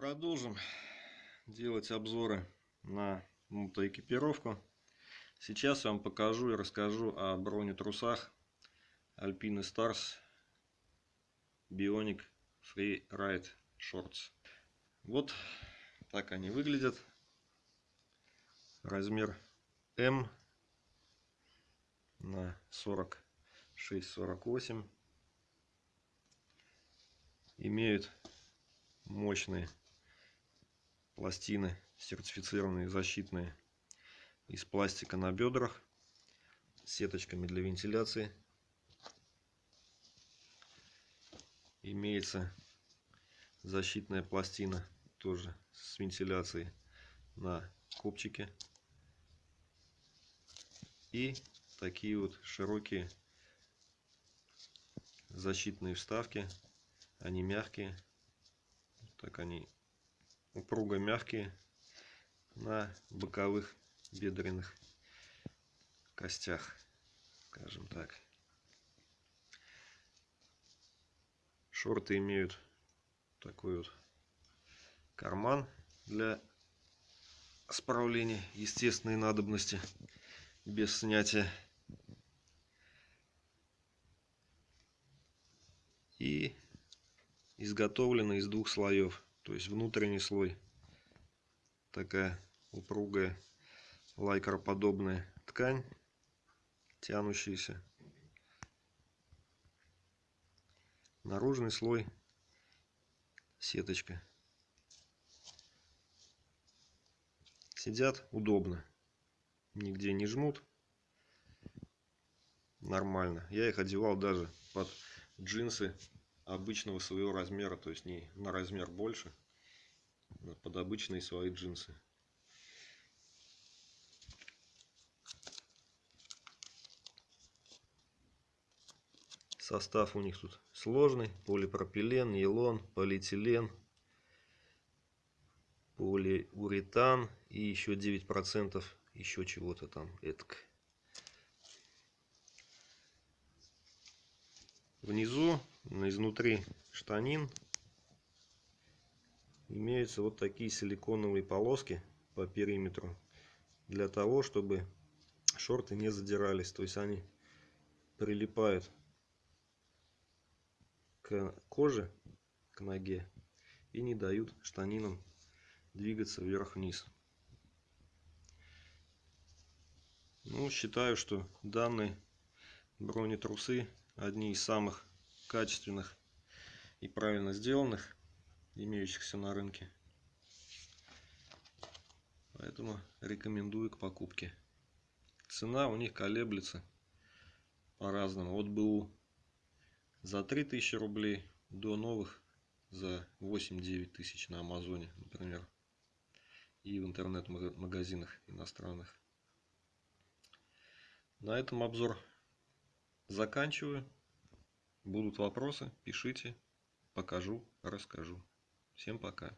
Продолжим делать обзоры на мотоэкипировку. Сейчас я вам покажу и расскажу о бронетрусах Alpine Stars Bionic Free Ride Shorts. Вот так они выглядят. Размер М на 46-48. Имеют мощные пластины сертифицированные защитные из пластика на бедрах с сеточками для вентиляции. Имеется защитная пластина тоже с вентиляцией на копчике. И такие вот широкие защитные вставки они мягкие так они упруго мягкие на боковых бедренных костях скажем так. Шорты имеют такой вот карман для справления естественной надобности без снятия. И изготовлены из двух слоев то есть внутренний слой такая упругая лайкроподобная ткань, тянущаяся. Наружный слой сеточка. Сидят удобно, нигде не жмут. Нормально. Я их одевал даже под джинсы обычного своего размера, то есть не на размер больше, под обычные свои джинсы. Состав у них тут сложный. Полипропилен, нейлон, полиэтилен, полиуретан и еще 9% еще чего-то там. Этак. Внизу, изнутри штанин, имеются вот такие силиконовые полоски по периметру. Для того, чтобы шорты не задирались. То есть они прилипают к коже, к ноге и не дают штанинам двигаться вверх-вниз. Ну, считаю, что данные бронетрусы одни из самых качественных и правильно сделанных, имеющихся на рынке. Поэтому рекомендую к покупке. Цена у них колеблется по-разному. От БУ за 3000 рублей до новых за 8-9 тысяч на Амазоне, например. И в интернет-магазинах иностранных. На этом обзор заканчиваю. Будут вопросы, пишите, покажу, расскажу. Всем пока.